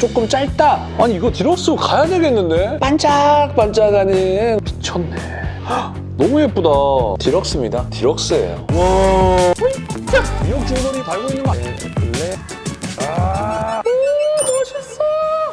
조금 짧다. 아니 이거 디럭스 가야 되겠는데? 반짝반짝하는 미쳤네. 헉, 너무 예쁘다. 디럭스입니다. 디럭스예요. 와. 미역 줄거리 달고 있는 거 아니에요?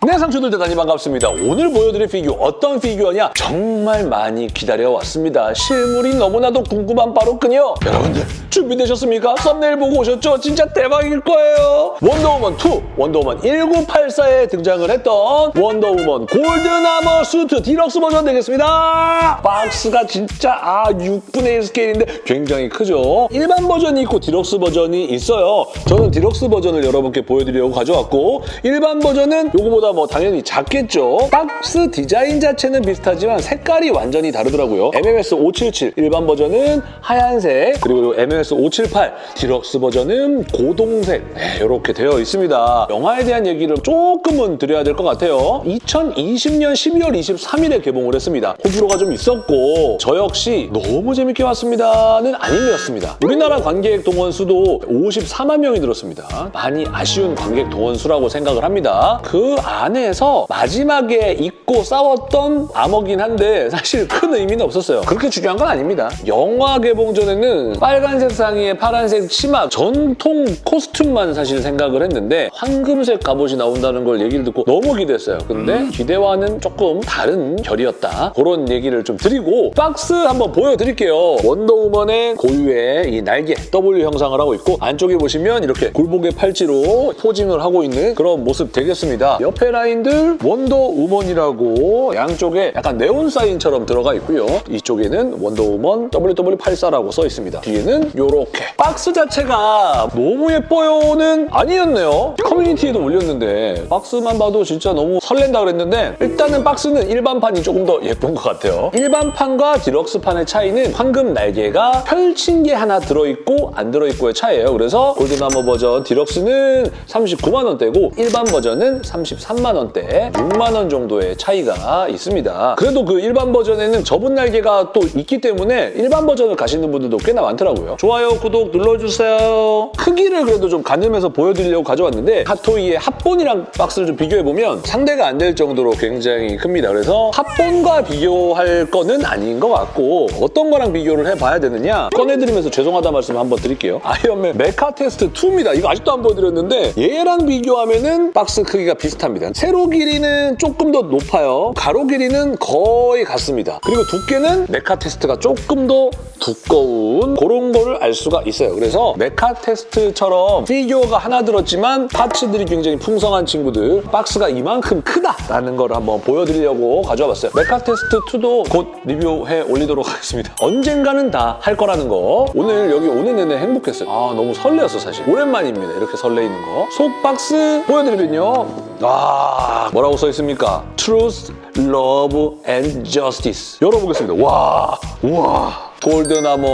네, 상추들 대단히 반갑습니다. 오늘 보여드릴 피규어 어떤 피규어냐? 정말 많이 기다려왔습니다. 실물이 너무나도 궁금한 바로군요. 여러분들 준비되셨습니까? 썸네일 보고 오셨죠? 진짜 대박일 거예요. 원더우먼 2, 원더우먼 1984에 등장을 했던 원더우먼 Golden Armor 수트 디럭스 버전 되겠습니다. 박스가 진짜 아 6분의 1 스케일인데 굉장히 크죠. 일반 버전이 있고 디럭스 버전이 있어요. 저는 디럭스 버전을 여러분께 보여드리려고 가져왔고 일반 버전은 요거보다 뭐 당연히 작겠죠. 박스 디자인 자체는 비슷하지만 색깔이 완전히 다르더라고요. MMS 577 일반 버전은 하얀색 그리고 MMS 578 디럭스 버전은 고동색 네, 이렇게 되어 있습니다. 영화에 대한 얘기를 조금은 드려야 될 것 같아요. 2020년 12월 23일에 개봉을 했습니다. 호불호가 좀 있었고 저 역시 너무 재밌게 봤습니다는 아니었습니다. 우리나라 관객 동원 수도 54만 명이 들었습니다. 많이 아쉬운 관객 동원 수라고 생각을 합니다. 그 안에서 마지막에 입고 싸웠던 armor긴 한데 사실 큰 의미는 없었어요. 그렇게 중요한 건 아닙니다. 영화 개봉 전에는 빨간색 상의에 파란색 치마 전통 코스튬만 사실 생각을 했는데 황금색 갑옷이 나온다는 걸 얘기를 듣고 너무 기대했어요. 근데 기대와는 조금 다른 결이었다. 그런 얘기를 좀 드리고 박스 한번 보여드릴게요. 원더우먼의 고유의 이 날개 W 형상을 하고 있고 안쪽에 보시면 이렇게 굴복의 팔찌로 posing을 하고 있는 그런 모습 되겠습니다. 옆에 라인들 원더우먼이라고 양쪽에 약간 네온 사인처럼 들어가 있고요. 이쪽에는 원더우먼 WW84라고 써 있습니다. 뒤에는 이렇게 박스 자체가 너무 예뻐요는 아니었네요. 커뮤니티에도 올렸는데 박스만 봐도 진짜 너무 설렌다 그랬는데 일단은 박스는 일반판이 조금 더 예쁜 것 같아요. 일반판과 디럭스판의 차이는 황금 날개가 펼친 게 하나 들어있고 안 들어있고의 차이예요. 그래서 Golden Armor 버전 디럭스는 39만 원대고 일반 버전은 33만 원대 6만 원 정도의 차이가 있습니다. 그래도 그 일반 버전에는 접은 날개가 또 있기 때문에 일반 버전을 가시는 분들도 꽤나 많더라고요. 좋아요, 구독 눌러주세요. 크기를 그래도 좀 가늠해서 보여드리려고 가져왔는데 핫토이의 합본이랑 박스를 좀 비교해보면 상대가 안 될 정도로 굉장히 큽니다. 그래서 합본과 비교할 거는 아닌 것 같고 어떤 거랑 비교를 해봐야 되느냐 꺼내드리면서 죄송하다 말씀 한번 드릴게요. 아이언맨 메카 테스트 2입니다. 이거 아직도 안 보여드렸는데 얘랑 비교하면 은 박스 크기가 비슷합니다. 세로 길이는 조금 더 높아요. 가로 길이는 거의 같습니다. 그리고 두께는 메카 테스트가 조금 더 두꺼운 그런 거를 알 수가 있어요. 그래서 메카 테스트처럼 피규어가 하나 들었지만 parts들이 굉장히 풍성한 친구들 박스가 이만큼 크다라는 걸 한번 보여드리려고 가져와 봤어요. 메카 테스트 2도 곧 리뷰해 올리도록 하겠습니다. 언젠가는 다 할 거라는 거 오늘 여기 오는 내내 행복했어요. 아 너무 설레었어 사실. 오랜만입니다. 이렇게 설레이는 거. 속 박스 보여드리면요. 아 뭐라고 써 있습니까? Truth, Love and Justice. 열어보겠습니다. 와, 우와. 골든아머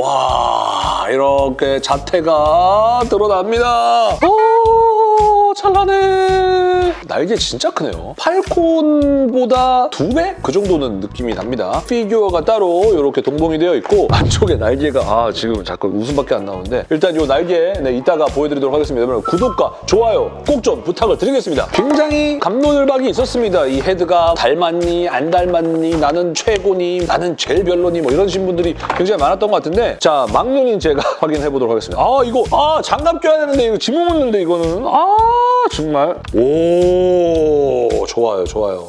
와 이렇게 자태가 드러납니다 오 찬란해. 날개 진짜 크네요. 팔콘보다 두 배? 그 정도는 느낌이 납니다. 피규어가 따로 이렇게 동봉이 되어 있고 안쪽에 날개가 아 지금 자꾸 웃음밖에 안 나오는데 일단 이 날개 네, 이따가 보여드리도록 하겠습니다. 여러분 구독과 좋아요 꼭 좀 부탁을 드리겠습니다. 굉장히 감론을박이 있었습니다. 이 헤드가 닮았니 안 닮았니 나는 최고니 나는 제일 별로니 뭐 이런 신 분들이 굉장히 많았던 것 같은데 자 막눈인 제가 확인해 보도록 하겠습니다. 아 이거 아 장갑 껴야 되는데 이거 지문 묻는데 이거는. 아 정말? 오 좋아요 좋아요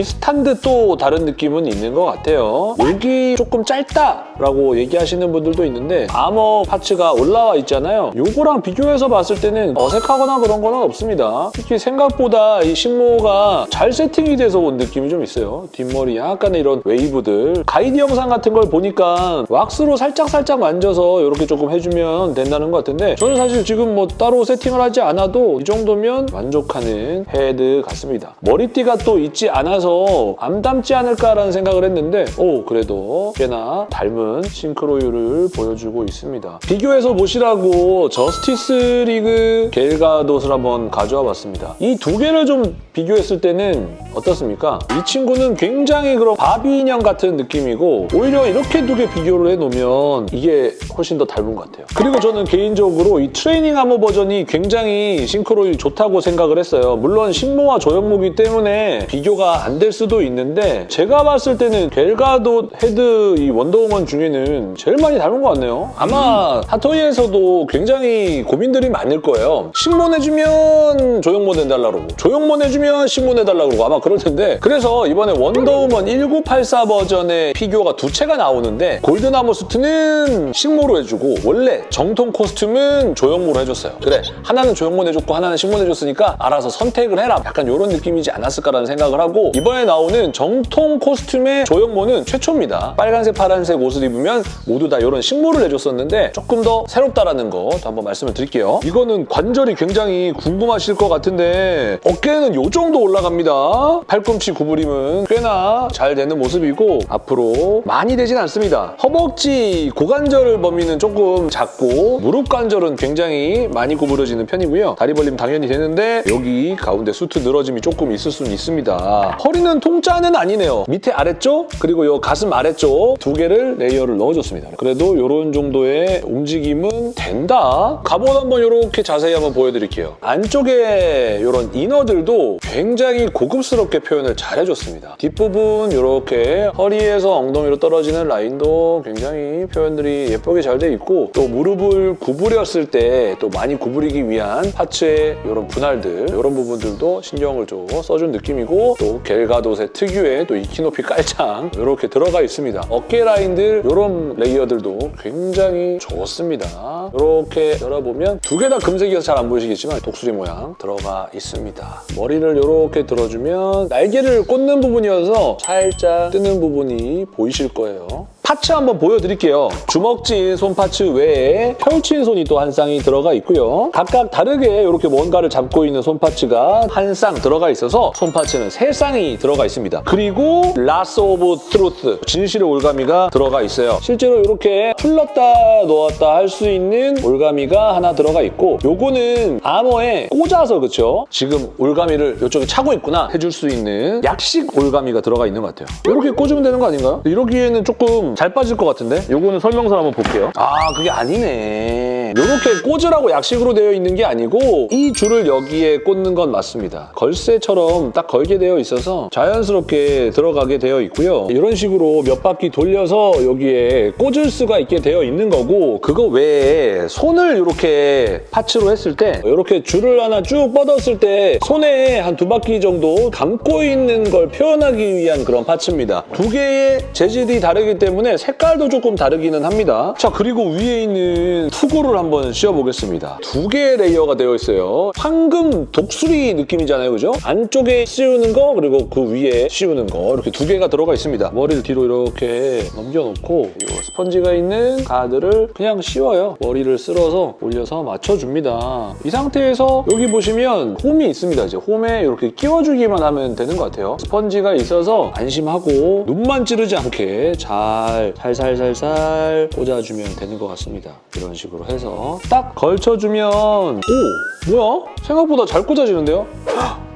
비슷한 듯 또 다른 느낌은 있는 것 같아요. 여기 조금 짧다라고 얘기하시는 분들도 있는데 아머 파츠가 올라와 있잖아요. 요거랑 비교해서 봤을 때는 어색하거나 그런 건 없습니다. 특히 생각보다 이 신모가 잘 세팅이 돼서 온 느낌이 좀 있어요. 뒷머리 약간의 이런 웨이브들. 가이드 영상 같은 걸 보니까 왁스로 살짝살짝 만져서 이렇게 조금 해주면 된다는 것 같은데 저는 사실 지금 뭐 따로 세팅을 하지 않아도 이 정도면 만족하는 헤드 같습니다. 머리띠가 또 있지 않아서 많아서 안 닮지 않을까라는 생각을 했는데 오 그래도 꽤나 닮은 싱크로율을 보여주고 있습니다. 비교해서 보시라고 저스티스 리그 갤 가돗을 한번 가져와 봤습니다. 이 두 개를 좀 비교했을 때는 어떻습니까? 이 친구는 굉장히 그런 바비 인형 같은 느낌이고 오히려 이렇게 두 개 비교를 해놓으면 이게 훨씬 더 닮은 것 같아요. 그리고 저는 개인적으로 이 트레이닝 아머 버전이 굉장히 싱크로율이 좋다고 생각을 했어요. 물론 식모와 조형모기 때문에 비교가 안될 수도 있는데 제가 봤을 때는 갤 가돗 헤드 이 원더우먼 중에는 제일 많이 닮은 것 같네요. 아마 핫토이에서도 굉장히 고민들이 많을 거예요. 식모 내주면 조형모 내달라고 그러고 조형모 내주면 식모 내달라고 그러고 아마 그럴 텐데 그래서 이번에 원더우먼 1984 버전의 피규어가 두 체가 나오는데 golden armor 수트는 식모로 해주고 원래 정통 costume은 조형모로 해줬어요. 그래 하나는 조형모 내줬고 하나는 식모 내줬으니까 알아서 선택을 해라. 약간 이런 느낌이지 않았을까라는 생각을 하고 이번에 나오는 정통 costume의 조형모는 최초입니다. 빨간색, 파란색 옷을 입으면 모두 다 이런 식모를 내줬었는데 조금 더 새롭다라는 거 한번 말씀을 드릴게요. 이거는 관절이 굉장히 궁금하실 것 같은데 어깨는 이 정도 올라갑니다. 팔꿈치 구부림은 꽤나 잘 되는 모습이고 앞으로 많이 되진 않습니다. 허벅지 고관절 범위는 조금 작고 무릎 관절은 굉장히 많이 구부러지는 편이고요. 다리 벌림 당연히 되는데 여기 가운데 수트 늘어짐이 조금 있을 수는 있습니다. 허리는 통짜는 아니네요. 밑에 아래쪽 그리고 이 가슴 아래쪽 두 개를 layer를 넣어줬습니다. 그래도 이런 정도의 움직임은 된다. 갑옷 한번 이렇게 자세히 한번 보여드릴게요. 안쪽에 이런 이너들도 굉장히 고급스럽게 표현을 잘 해줬습니다. 뒷부분 이렇게 허리에서 엉덩이로 떨어지는 라인도 굉장히 표현들이 예쁘게 잘 돼 있고 또 무릎을 구부렸을 때 또 많이 구부리기 위한 하체의 이런 분할들 이런 부분들도 신경을 좀 써준 느낌이고 또 겔가돗의 특유의 또 높이 깔창 이렇게 들어가 있습니다. 어깨 라인들 이런 layer들도 굉장히 좋습니다. 이렇게 열어보면 두 개 다 금색이어서 잘 안 보이시겠지만 독수리 모양 들어가 있습니다. 머리를 이렇게 들어주면 날개를 꽂는 부분이어서 살짝 뜨는 부분이 보이실 거예요. parts 한번 보여드릴게요. 주먹진 손 parts 외에 펼친 손이 또 한 쌍이 들어가 있고요. 각각 다르게 이렇게 뭔가를 잡고 있는 손 parts가 한 쌍 들어가 있어서 손 parts는 세 쌍이 들어가 있습니다. 그리고 Lasso of Truth, 진실의 올가미가 들어가 있어요. 실제로 이렇게 풀렀다 놓았다 할 수 있는 올가미가 하나 들어가 있고 요거는 아머에 꽂아서 그쵸? 지금 올가미를 이쪽에 차고 있구나 해줄 수 있는 약식 올가미가 들어가 있는 것 같아요. 이렇게 꽂으면 되는 거 아닌가요? 이러기에는 조금 잘 빠질 것 같은데? 요거는 설명서 한번 볼게요. 아, 그게 아니네. 이렇게 꽂으라고 약식으로 되어 있는 게 아니고 이 줄을 여기에 꽂는 건 맞습니다. 걸쇠처럼 딱 걸게 되어 있어서 자연스럽게 들어가게 되어 있고요. 이런 식으로 몇 바퀴 돌려서 여기에 꽂을 수가 있게 되어 있는 거고 그거 외에 손을 이렇게 파츠로 했을 때 이렇게 줄을 하나 쭉 뻗었을 때 손에 한 두 바퀴 정도 감고 있는 걸 표현하기 위한 그런 파츠입니다. 두 개의 재질이 다르기 때문에 색깔도 조금 다르기는 합니다. 자 그리고 위에 있는 투구를 한번 씌워보겠습니다. 두 개의 layer가 되어 있어요. 황금 독수리 느낌이잖아요, 그죠? 안쪽에 씌우는 거 그리고 그 위에 씌우는 거 이렇게 두 개가 들어가 있습니다. 머리를 뒤로 이렇게 넘겨놓고 이 스펀지가 있는 가드를 그냥 씌워요. 머리를 쓸어서 올려서 맞춰줍니다. 이 상태에서 여기 보시면 홈이 있습니다. 이제 홈에 이렇게 끼워주기만 하면 되는 것 같아요. 스펀지가 있어서 안심하고 눈만 찌르지 않게 잘 살살살살 꽂아주면 되는 것 같습니다. 이런 식으로 해서 딱 걸쳐주면 오! 뭐야? 생각보다 잘 꽂아지는데요?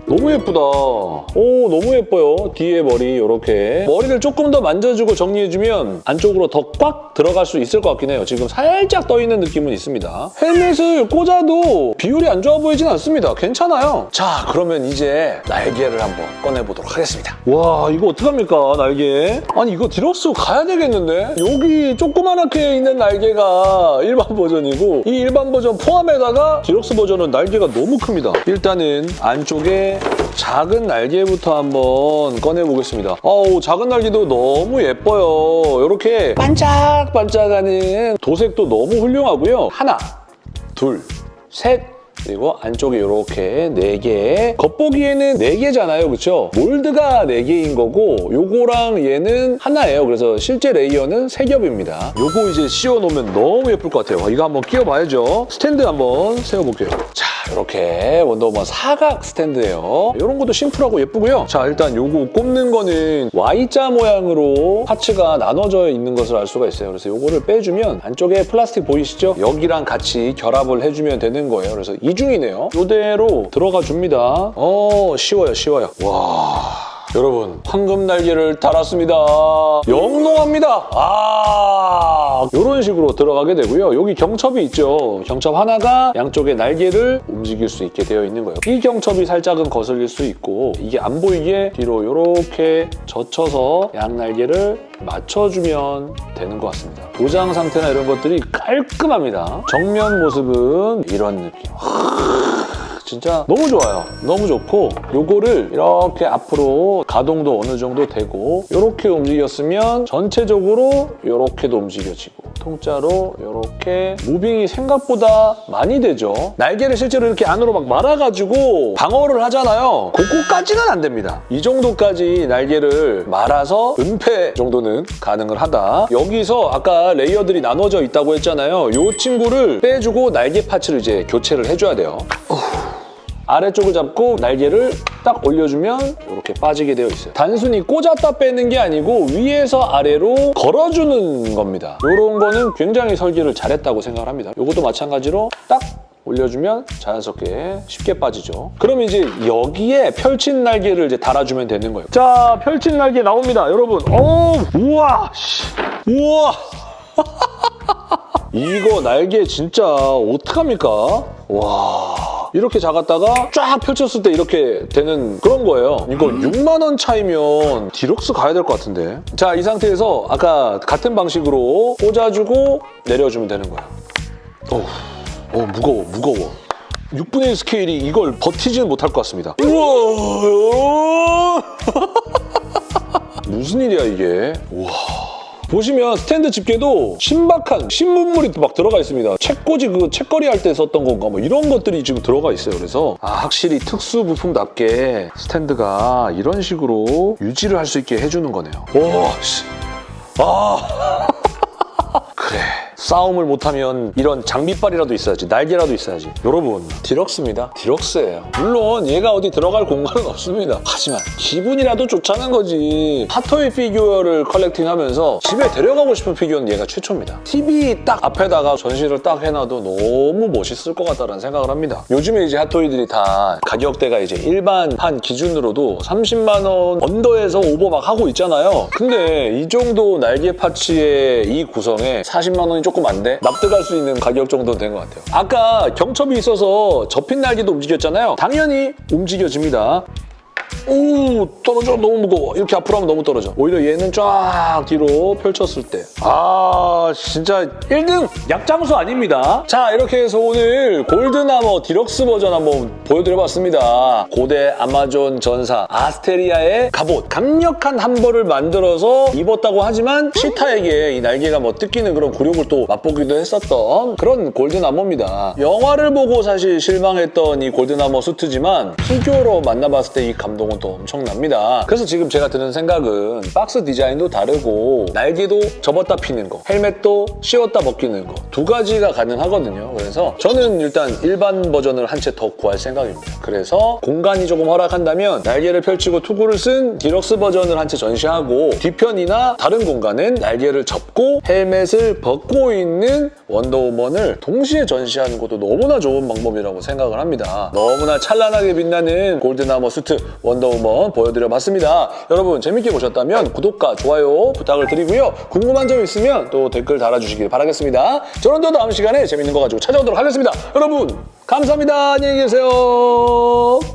너무 예쁘다. 오, 너무 예뻐요. 뒤에 머리 이렇게. 머리를 조금 더 만져주고 정리해주면 안쪽으로 더 꽉 들어갈 수 있을 것 같긴 해요. 지금 살짝 떠있는 느낌은 있습니다. 헬멧을 꽂아도 비율이 안 좋아 보이진 않습니다. 괜찮아요. 자, 그러면 이제 날개를 한번 꺼내보도록 하겠습니다. 와, 이거 어떡합니까, 날개? 아니, 이거 디럭스 가야 되겠는데? 여기 조그만하게 있는 날개가 일반 버전이고 이 일반 버전 포함에다가 디럭스 버전은 날개가 너무 큽니다. 일단은 안쪽에 작은 날개부터 한번 꺼내보겠습니다. 어우, 작은 날개도 너무 예뻐요. 이렇게 반짝반짝하는 도색도 너무 훌륭하고요. 하나, 둘, 셋, 그리고 안쪽에 이렇게 4개. 겉보기에는 4개잖아요, 그렇죠? mold가 4개인 거고 요거랑 얘는 하나예요. 그래서 실제 layer는 3겹입니다. 요거 이제 씌워놓으면 너무 예쁠 것 같아요. 이거 한번 끼워봐야죠. 스탠드 한번 세워볼게요. 자, 이렇게 원더우먼 사각 스탠드예요. 이런 것도 심플하고 예쁘고요. 자, 일단 요거 꼽는 거는 Y자 모양으로 파츠가 나눠져 있는 것을 알 수가 있어요. 그래서 요거를 빼주면 안쪽에 플라스틱 보이시죠? 여기랑 같이 결합을 해주면 되는 거예요. 그래서 이 중이네요. 이대로 들어가 줍니다. 어, 쉬워요, 쉬워요. 와... 여러분 황금 날개를 달았습니다. 영롱합니다. 아 이런 식으로 들어가게 되고요. 여기 경첩이 있죠. 경첩 하나가 양쪽의 날개를 움직일 수 있게 되어 있는 거예요. 이 경첩이 살짝은 거슬릴 수 있고 이게 안 보이게 뒤로 이렇게 젖혀서 양 날개를 맞춰주면 되는 것 같습니다. 도장 상태나 이런 것들이 깔끔합니다. 정면 모습은 이런 느낌. 진짜 너무 좋아요. 너무 좋고 요거를 이렇게 앞으로 가동도 어느 정도 되고 이렇게 움직였으면 전체적으로 이렇게도 움직여지고 통짜로 이렇게 무빙이 생각보다 많이 되죠. 날개를 실제로 이렇게 안으로 막 말아가지고 방어를 하잖아요. 그거까지는 안 됩니다. 이 정도까지 날개를 말아서 은폐 정도는 가능을 하다. 여기서 아까 레이어들이 나눠져 있다고 했잖아요. 이 친구를 빼주고 날개 파츠를 이제 교체를 해줘야 돼요. 아래쪽을 잡고 날개를 딱 올려주면 이렇게 빠지게 되어 있어요. 단순히 꽂았다 빼는 게 아니고 위에서 아래로 걸어주는 겁니다. 이런 거는 굉장히 설계를 잘했다고 생각을 합니다. 이것도 마찬가지로 딱 올려주면 자연스럽게 쉽게 빠지죠. 그럼 이제 여기에 펼친 날개를 이제 달아주면 되는 거예요. 자, 펼친 날개 나옵니다, 여러분. 오, 우와, 우와. 이거 날개 진짜 어떡합니까? 와. 이렇게 작았다가 쫙 펼쳤을 때 이렇게 되는 그런 거예요. 이거 6만 원 차이면 디럭스 가야 될 것 같은데. 자, 이 상태에서 아까 같은 방식으로 꽂아주고 내려주면 되는 거야. 어, 어 무거워, 무거워. 6분의 1 스케일이 이걸 버티지는 못할 것 같습니다. 우와! 무슨 일이야, 이게. 우와. 보시면 스탠드 집게도 신박한 신문물이 막 들어가 있습니다. 책꽂이 그 책거리 할 때 썼던 건가 뭐 이런 것들이 지금 들어가 있어요. 그래서 아 확실히 특수 부품답게 스탠드가 이런 식으로 유지를 할 수 있게 해주는 거네요. 오, 씨. 아. 싸움을 못하면 이런 장비빨이라도 있어야지 날개라도 있어야지. 여러분 deluxe입니다. deluxe예요. 물론 얘가 어디 들어갈 공간은 없습니다. 하지만 기분이라도 좋자는 거지. 핫토이 피규어를 collecting하면서 집에 데려가고 싶은 피규어는 얘가 최초입니다. TV 딱 앞에다가 전시를 딱 해놔도 너무 멋있을 것 같다는 생각을 합니다. 요즘에 이제 핫토이들이 다 가격대가 이제 일반판 기준으로도 30만 원 under에서 over 막 하고 있잖아요. 근데 이 정도 날개 파츠의 이 구성에 40만 원이 조금 안 돼. 납득할 수 있는 가격 정도는 된 것 같아요. 아까 경첩이 있어서 접힌 날개도 움직였잖아요. 당연히 움직여집니다. 오 떨어져. 너무 무거워. 이렇게 앞으로 하면 너무 떨어져. 오히려 얘는 쫙 뒤로 펼쳤을 때. 아 진짜 1등! 약장수 아닙니다. 자 이렇게 해서 오늘 Golden Armor deluxe 버전 한번 보여드려봤습니다. 고대 아마존 전사 아스테리아의 갑옷. 강력한 한 벌을 만들어서 입었다고 하지만 치타에게 이 날개가 뭐 뜯기는 그런 굴욕을 또 맛보기도 했었던 그런 Golden Armor입니다. 영화를 보고 사실 실망했던 이 Golden Armor 수트지만 피규어로 만나봤을 때 이 감동은 경우도 엄청납니다. 그래서 지금 제가 드는 생각은 박스 디자인도 다르고 날개도 접었다 피는 거, 헬멧도 씌웠다 벗기는 거 두 가지가 가능하거든요. 그래서 저는 일단 일반 버전을 한 채 더 구할 생각입니다. 그래서 공간이 조금 허락한다면 날개를 펼치고 투구를 쓴 디럭스 버전을 한 채 전시하고 뒤편이나 다른 공간은 날개를 접고 헬멧을 벗고 있는 원더우먼을 동시에 전시하는 것도 너무나 좋은 방법이라고 생각을 합니다. 너무나 찬란하게 빛나는 Golden Armor 수트 원더 정도 한번 보여드려봤습니다. 여러분 재밌게 보셨다면 구독과 좋아요 부탁을 드리고요. 궁금한 점 있으면 또 댓글 달아주시길 바라겠습니다. 저는 또 다음 시간에 재밌는 거 가지고 찾아오도록 하겠습니다. 여러분 감사합니다. 안녕히 계세요.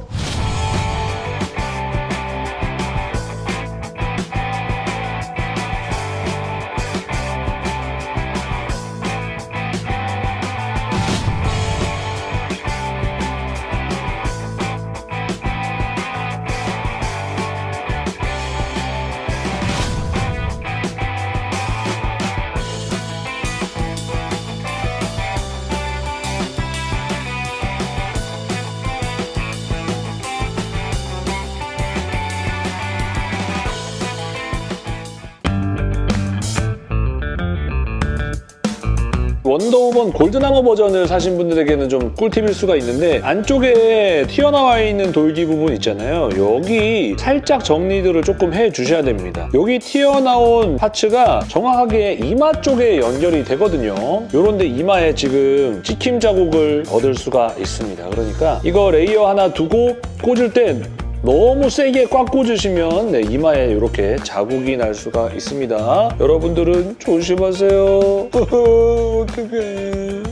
원더우먼 Golden Armor 버전을 사신 분들에게는 좀 꿀팁일 수가 있는데 안쪽에 튀어나와 있는 돌기 부분 있잖아요. 여기 살짝 정리들을 조금 해주셔야 됩니다. 여기 튀어나온 parts가 정확하게 이마 쪽에 연결이 되거든요. 요런데 이마에 지금 찍힘 자국을 얻을 수가 있습니다. 그러니까 이거 layer 하나 두고 꽂을 땐 너무 세게 꽉 꽂으시면 네, 이마에 이렇게 자국이 날 수가 있습니다. 여러분들은 조심하세요. 어떡해.